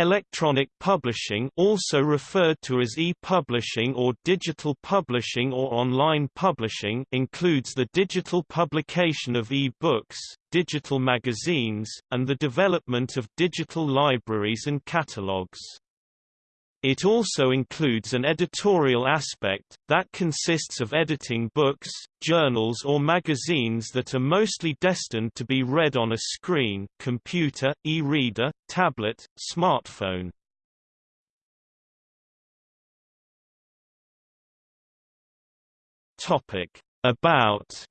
Electronic publishing also referred to as e-publishing or digital publishing or online publishing includes the digital publication of e-books, digital magazines, and the development of digital libraries and catalogs. It also includes an editorial aspect, that consists of editing books, journals or magazines that are mostly destined to be read on a screen computer, e-reader, tablet, smartphone. About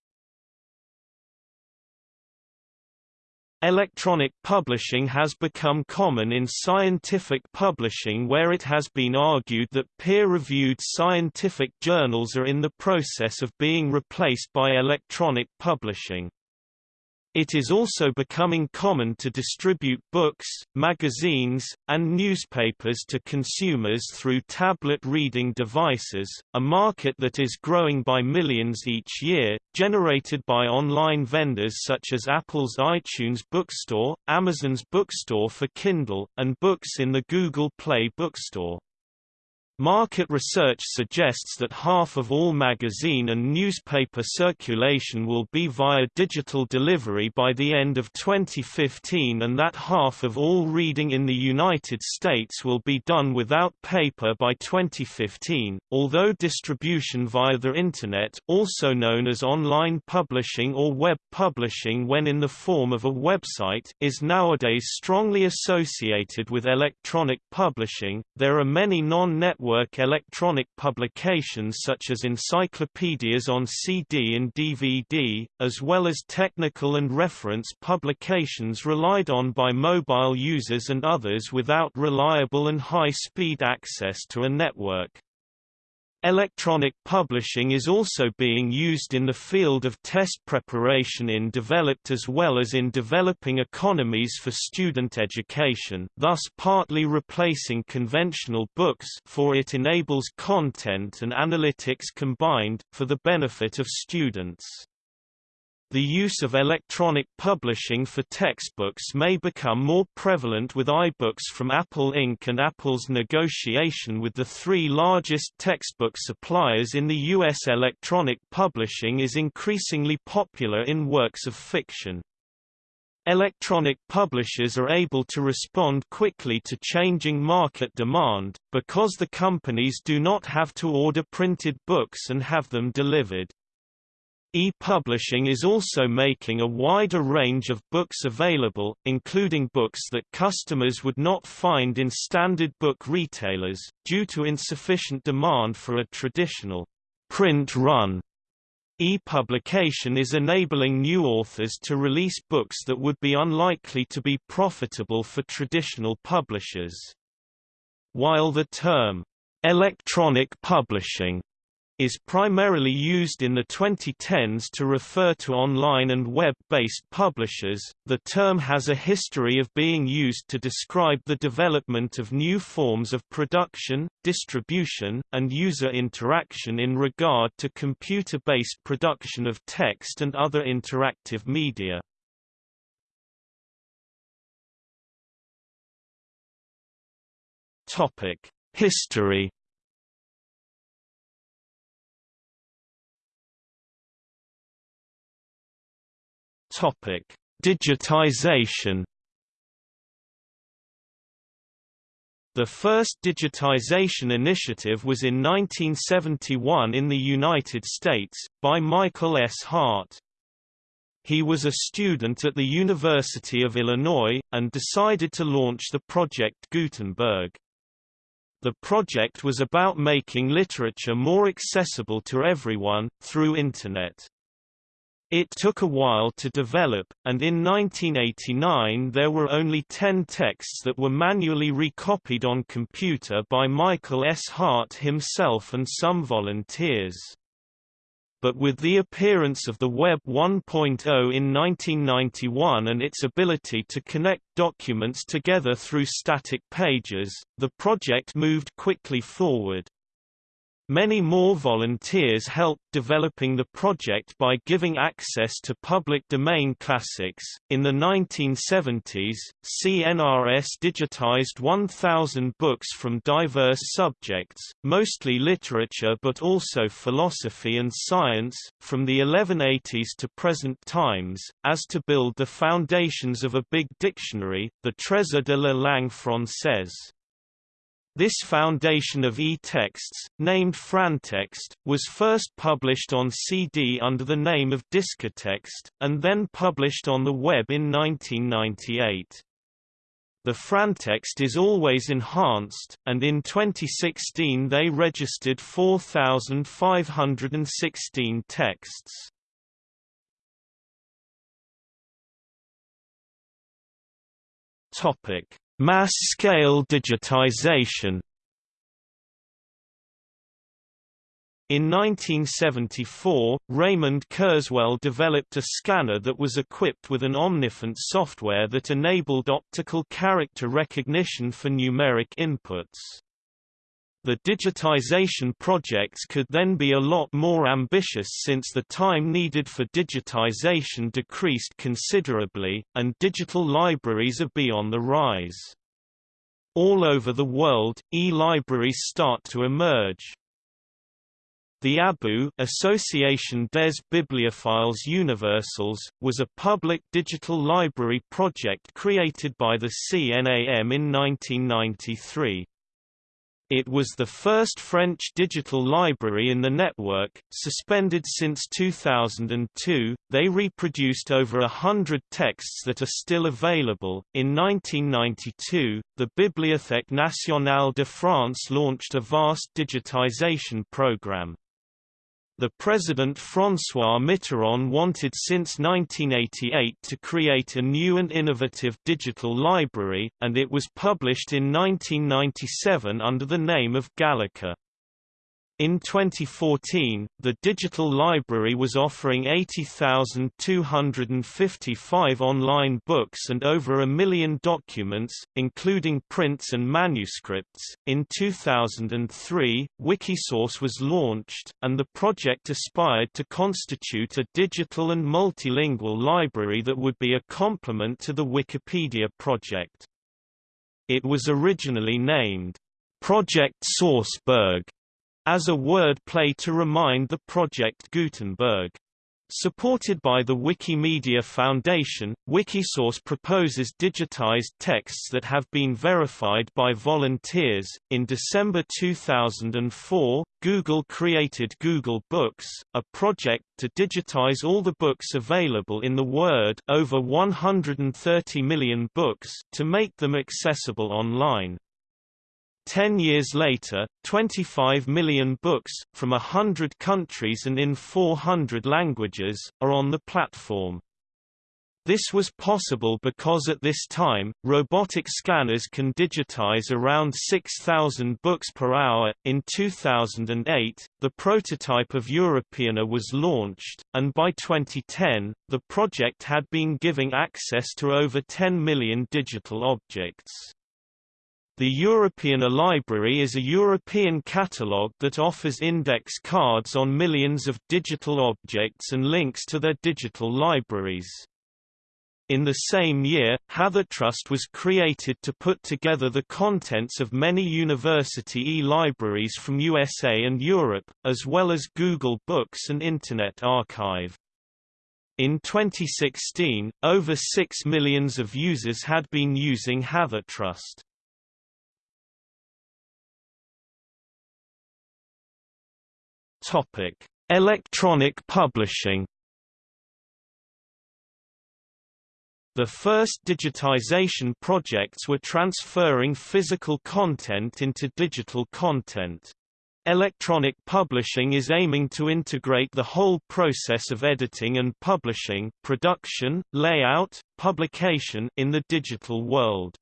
Electronic publishing has become common in scientific publishing where it has been argued that peer-reviewed scientific journals are in the process of being replaced by electronic publishing. It is also becoming common to distribute books, magazines, and newspapers to consumers through tablet reading devices, a market that is growing by millions each year, generated by online vendors such as Apple's iTunes Bookstore, Amazon's Bookstore for Kindle, and books in the Google Play Bookstore. Market research suggests that half of all magazine and newspaper circulation will be via digital delivery by the end of 2015 and that half of all reading in the United States will be done without paper by 2015. Although distribution via the Internet, also known as online publishing or web publishing when in the form of a website, is nowadays strongly associated with electronic publishing, there are many non-network network electronic publications such as encyclopedias on CD and DVD, as well as technical and reference publications relied on by mobile users and others without reliable and high-speed access to a network. Electronic publishing is also being used in the field of test preparation in developed as well as in developing economies for student education, thus partly replacing conventional books for it enables content and analytics combined, for the benefit of students. The use of electronic publishing for textbooks may become more prevalent with iBooks from Apple Inc. and Apple's negotiation with the three largest textbook suppliers in the U.S. Electronic publishing is increasingly popular in works of fiction. Electronic publishers are able to respond quickly to changing market demand, because the companies do not have to order printed books and have them delivered. E-publishing is also making a wider range of books available, including books that customers would not find in standard book retailers, due to insufficient demand for a traditional print run. E-publication is enabling new authors to release books that would be unlikely to be profitable for traditional publishers. While the term, electronic publishing is primarily used in the 2010s to refer to online and web-based publishers. The term has a history of being used to describe the development of new forms of production, distribution, and user interaction in regard to computer-based production of text and other interactive media. Topic: History Topic: Digitization. The first digitization initiative was in 1971 in the United States, by Michael S. Hart. He was a student at the University of Illinois, and decided to launch the Project Gutenberg. The project was about making literature more accessible to everyone, through Internet. It took a while to develop, and in 1989 there were only 10 texts that were manually recopied on computer by Michael S. Hart himself and some volunteers. But with the appearance of the Web 1.0 in 1991 and its ability to connect documents together through static pages, the project moved quickly forward. Many more volunteers helped developing the project by giving access to public domain classics. In the 1970s, CNRS digitized 1,000 books from diverse subjects, mostly literature but also philosophy and science, from the 1180s to present times, as to build the foundations of a big dictionary, the Trésor de la langue française. This foundation of e-texts, named Frantext, was first published on CD under the name of Discotext, and then published on the web in 1998. The Frantext is always enhanced, and in 2016 they registered 4,516 texts. Topic Mass-scale digitization In 1974, Raymond Kurzweil developed a scanner that was equipped with an Omnifont software that enabled optical character recognition for numeric inputs. The digitization projects could then be a lot more ambitious since the time needed for digitization decreased considerably, and digital libraries are beyond the rise. All over the world, e-libraries start to emerge. The ABU Association des Bibliophiles Universels, was a public digital library project created by the CNAM in 1993. It was the first French digital library in the network, suspended since 2002. They reproduced over a hundred texts that are still available. In 1992, the Bibliothèque nationale de France launched a vast digitization program. The President François Mitterrand wanted since 1988 to create a new and innovative digital library, and it was published in 1997 under the name of Gallica. In 2014, the digital library was offering 80,255 online books and over a million documents, including prints and manuscripts. In 2003, Wikisource was launched, and the project aspired to constitute a digital and multilingual library that would be a complement to the Wikipedia project. It was originally named Project Sourceberg as a word play to remind the Project Gutenberg. Supported by the Wikimedia Foundation, Wikisource proposes digitized texts that have been verified by volunteers. In December 2004, Google created Google Books, a project to digitize all the books available in the Word, over 130 million books, to make them accessible online. Ten years later, 25 million books, from hundred countries and in 400 languages, are on the platform. This was possible because at this time, robotic scanners can digitize around 6,000 books per hour. In 2008, the prototype of Europeana was launched, and by 2010, the project had been giving access to over 10 million digital objects. The European Library is a European catalogue that offers index cards on millions of digital objects and links to their digital libraries. In the same year, HathiTrust was created to put together the contents of many university e-libraries from USA and Europe, as well as Google Books and Internet Archive. In 2016, over 6 millions of users had been using HathiTrust. Topic: Electronic publishing. The first digitization projects were transferring physical content into digital content. Electronic publishing is aiming to integrate the whole process of editing and publishing production, layout, publication in the digital world.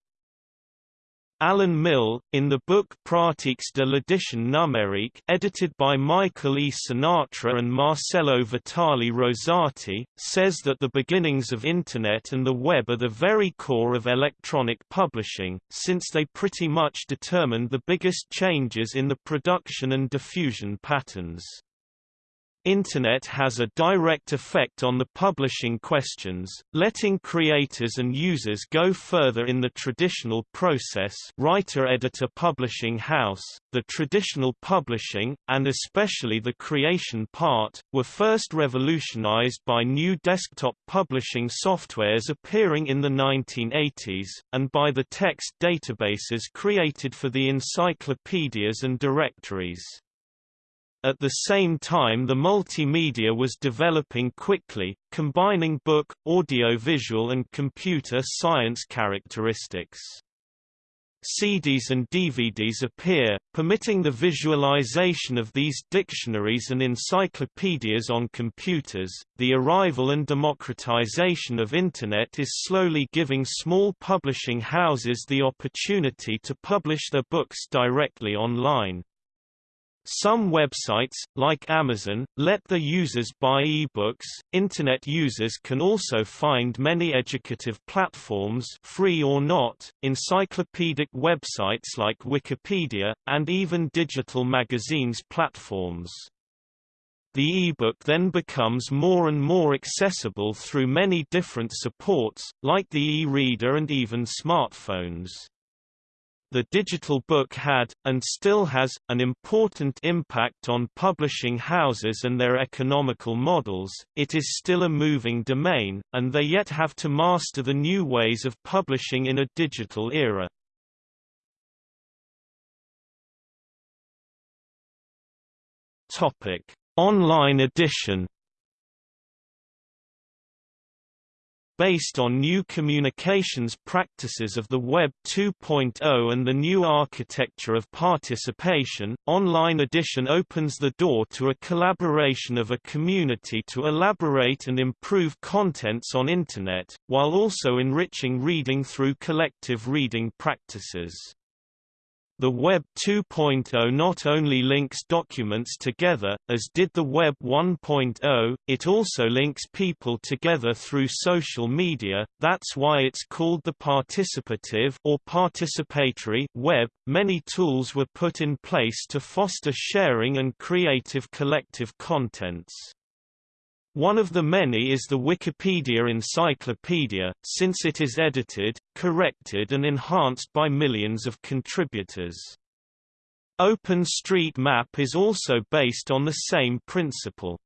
Alan Mill, in the book Pratiques de l'édition numérique edited by Michael E. Sinatra and Marcello Vitali Rosati, says that the beginnings of Internet and the web are the very core of electronic publishing, since they pretty much determined the biggest changes in the production and diffusion patterns. Internet has a direct effect on the publishing questions, letting creators and users go further in the traditional process writer-editor publishing house, the traditional publishing, and especially the creation part, were first revolutionized by new desktop publishing softwares appearing in the 1980s, and by the text databases created for the encyclopedias and directories. At the same time the multimedia was developing quickly, combining book, audio-visual and computer science characteristics. CDs and DVDs appear, permitting the visualization of these dictionaries and encyclopedias on computers. The arrival and democratization of Internet is slowly giving small publishing houses the opportunity to publish their books directly online. Some websites, like Amazon, let their users buy ebooks. Internet users can also find many educative platforms, free or not, encyclopedic websites like Wikipedia, and even digital magazines platforms. The ebook then becomes more and more accessible through many different supports, like the e-reader and even smartphones. The digital book had, and still has, an important impact on publishing houses and their economical models. It is still a moving domain, and they yet have to master the new ways of publishing in a digital era. Online edition based on new communications practices of the Web 2.0 and the new architecture of participation, Online Edition opens the door to a collaboration of a community to elaborate and improve contents on Internet, while also enriching reading through collective reading practices. The Web 2.0 not only links documents together, as did the Web 1.0, it also links people together through social media, that's why it's called the participative or participatory web. Many tools were put in place to foster sharing and creative collective contents. One of the many is the Wikipedia Encyclopedia, since it is edited, corrected and enhanced by millions of contributors. OpenStreetMap is also based on the same principle.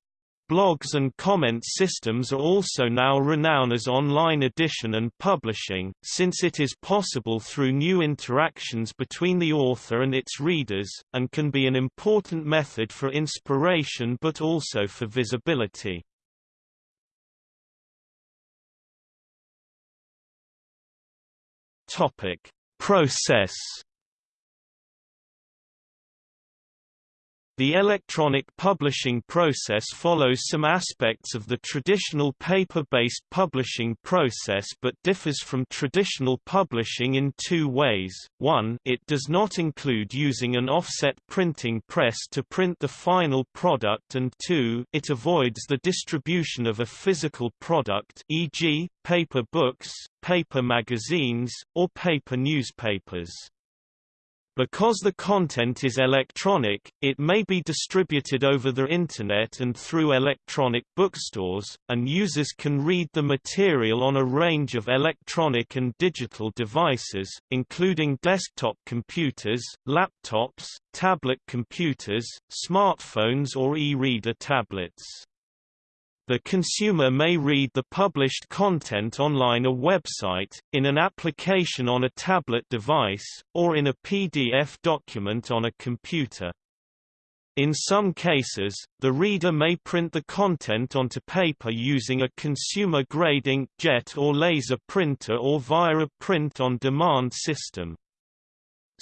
Blogs and comment systems are also now renowned as online edition and publishing, since it is possible through new interactions between the author and its readers, and can be an important method for inspiration but also for visibility. Topic: Process The electronic publishing process follows some aspects of the traditional paper-based publishing process but differs from traditional publishing in two ways. One, it does not include using an offset printing press to print the final product and two, it avoids the distribution of a physical product e.g., paper books, paper magazines, or paper newspapers. Because the content is electronic, it may be distributed over the Internet and through electronic bookstores, and users can read the material on a range of electronic and digital devices, including desktop computers, laptops, tablet computers, smartphones or e-reader tablets. The consumer may read the published content online a website, in an application on a tablet device, or in a PDF document on a computer. In some cases, the reader may print the content onto paper using a consumer-grade inkjet or laser printer or via a print-on-demand system.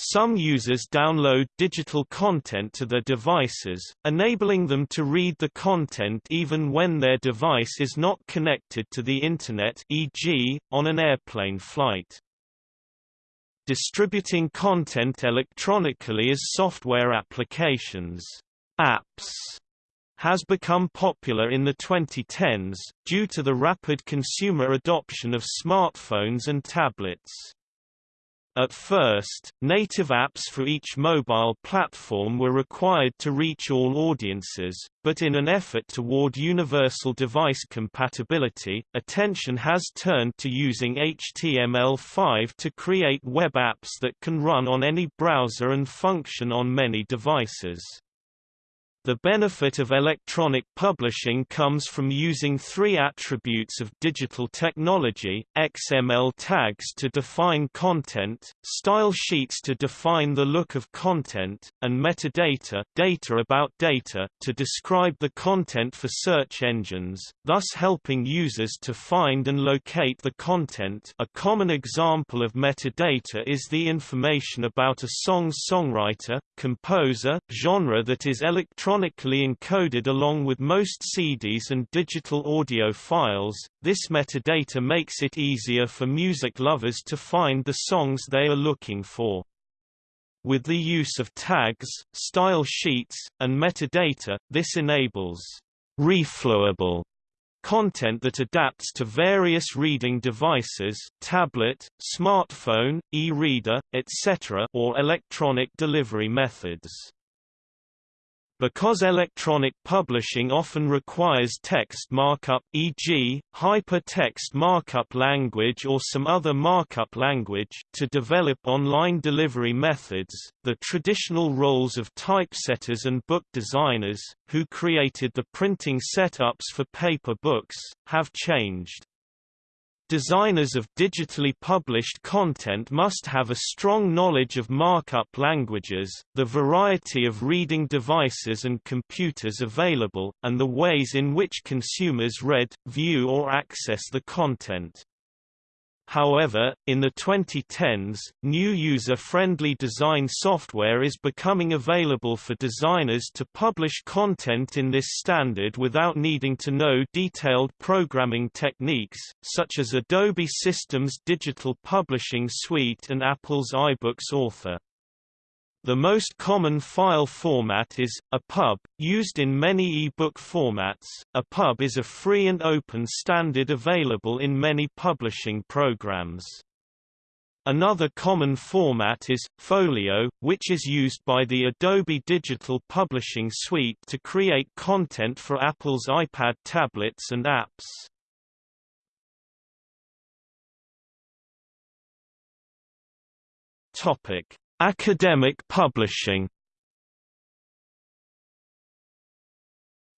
Some users download digital content to their devices, enabling them to read the content even when their device is not connected to the Internet e.g., on an airplane flight. distributing content electronically as software applications apps has become popular in the 2010s, due to the rapid consumer adoption of smartphones and tablets. At first, native apps for each mobile platform were required to reach all audiences, but in an effort toward universal device compatibility, attention has turned to using HTML5 to create web apps that can run on any browser and function on many devices. The benefit of electronic publishing comes from using three attributes of digital technology, XML tags to define content, style sheets to define the look of content, and metadata data about data to describe the content for search engines, thus helping users to find and locate the content. A common example of metadata is the information about a song's songwriter, composer, genre that is electronic electronically encoded along with most CDs and digital audio files. This metadata makes it easier for music lovers to find the songs they are looking for. With the use of tags, style sheets, and metadata, this enables reflowable content that adapts to various reading devices tablet, smartphone, e-reader, etc. or electronic delivery methods. Because electronic publishing often requires text markup e.g., hypertext markup language or some other markup language to develop online delivery methods, the traditional roles of typesetters and book designers, who created the printing setups for paper books, have changed. Designers of digitally published content must have a strong knowledge of markup languages, the variety of reading devices and computers available, and the ways in which consumers read, view or access the content. However, in the 2010s, new user-friendly design software is becoming available for designers to publish content in this standard without needing to know detailed programming techniques, such as Adobe Systems Digital Publishing Suite and Apple's iBooks Author. The most common file format is, a pub, used in many e-book formats. EPUB is a free and open standard available in many publishing programs. Another common format is, Folio, which is used by the Adobe Digital Publishing Suite to create content for Apple's iPad tablets and apps. Topic. Academic publishing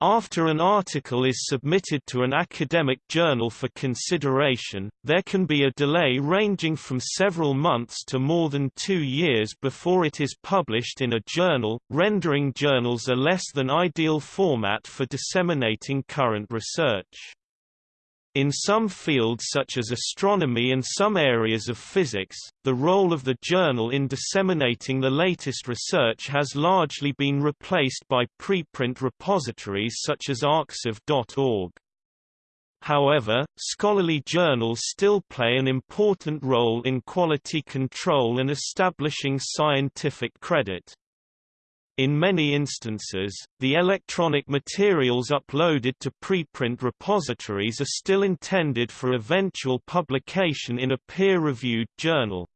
After an article is submitted to an academic journal for consideration, there can be a delay ranging from several months to more than two years before it is published in a journal, rendering journals a less than ideal format for disseminating current research. In some fields such as astronomy and some areas of physics, the role of the journal in disseminating the latest research has largely been replaced by preprint repositories such as arXiv.org. However, scholarly journals still play an important role in quality control and establishing scientific credit. In many instances, the electronic materials uploaded to preprint repositories are still intended for eventual publication in a peer-reviewed journal.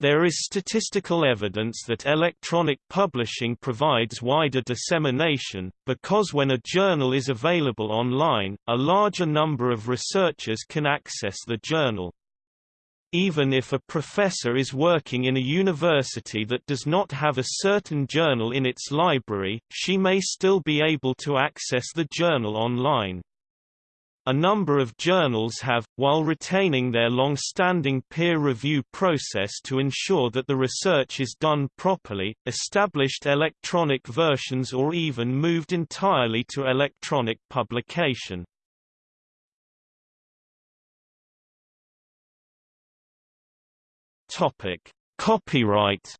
There is statistical evidence that electronic publishing provides wider dissemination, because when a journal is available online, a larger number of researchers can access the journal. Even if a professor is working in a university that does not have a certain journal in its library, she may still be able to access the journal online. A number of journals have, while retaining their long-standing peer review process to ensure that the research is done properly, established electronic versions or even moved entirely to electronic publication. Topic: Copyright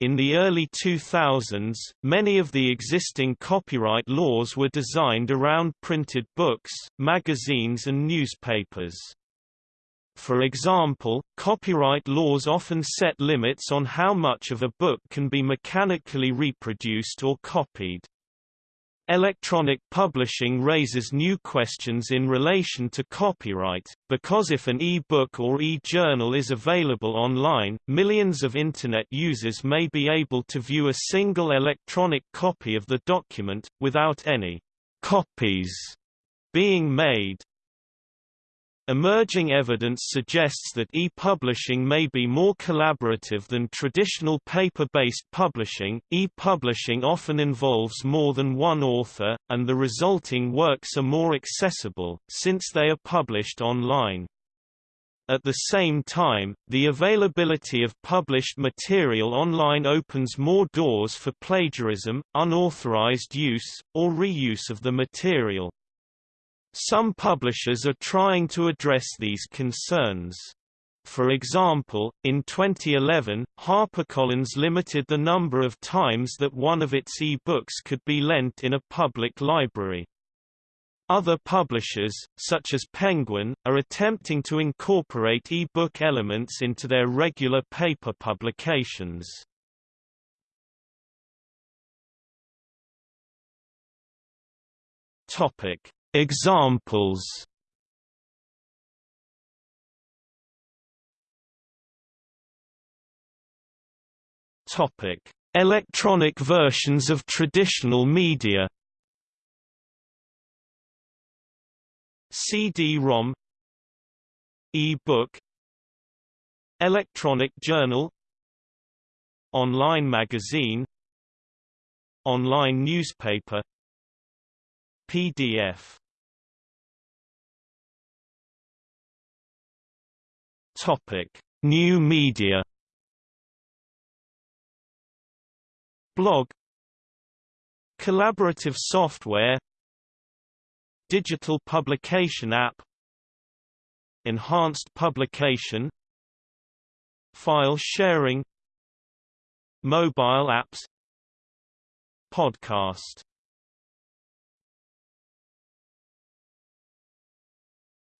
In the early 2000s, many of the existing copyright laws were designed around printed books, magazines and newspapers. For example, copyright laws often set limits on how much of a book can be mechanically reproduced or copied. Electronic publishing raises new questions in relation to copyright, because if an e-book or e-journal is available online, millions of Internet users may be able to view a single electronic copy of the document, without any copies being made. Emerging evidence suggests that e-publishing may be more collaborative than traditional paper-based publishing. E-publishing often involves more than one author, and the resulting works are more accessible, since they are published online. At the same time, the availability of published material online opens more doors for plagiarism, unauthorized use, or reuse of the material. Some publishers are trying to address these concerns. For example, in 2011, HarperCollins limited the number of times that one of its e-books could be lent in a public library. Other publishers, such as Penguin, are attempting to incorporate e-book elements into their regular paper publications. Topic: Examples. Topic: Electronic versions of traditional media. CD-ROM E-book. Electronic journal. Online magazine. Online newspaper. PDF Topic: New media. Blog Collaborative software Digital publication app Enhanced publication File sharing Mobile apps Podcast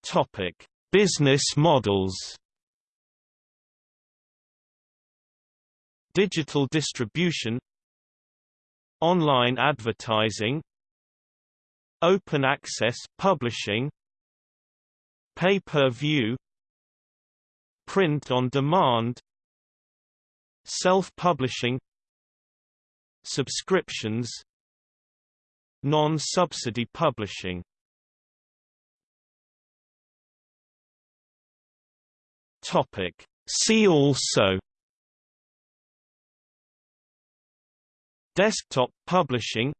Topic: Business models. Digital distribution Online advertising Open access publishing Pay-per-view Print on demand Self-publishing Subscriptions Non-subsidy publishing. Topic. See also Desktop publishing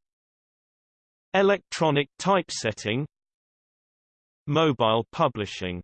Electronic typesetting Mobile publishing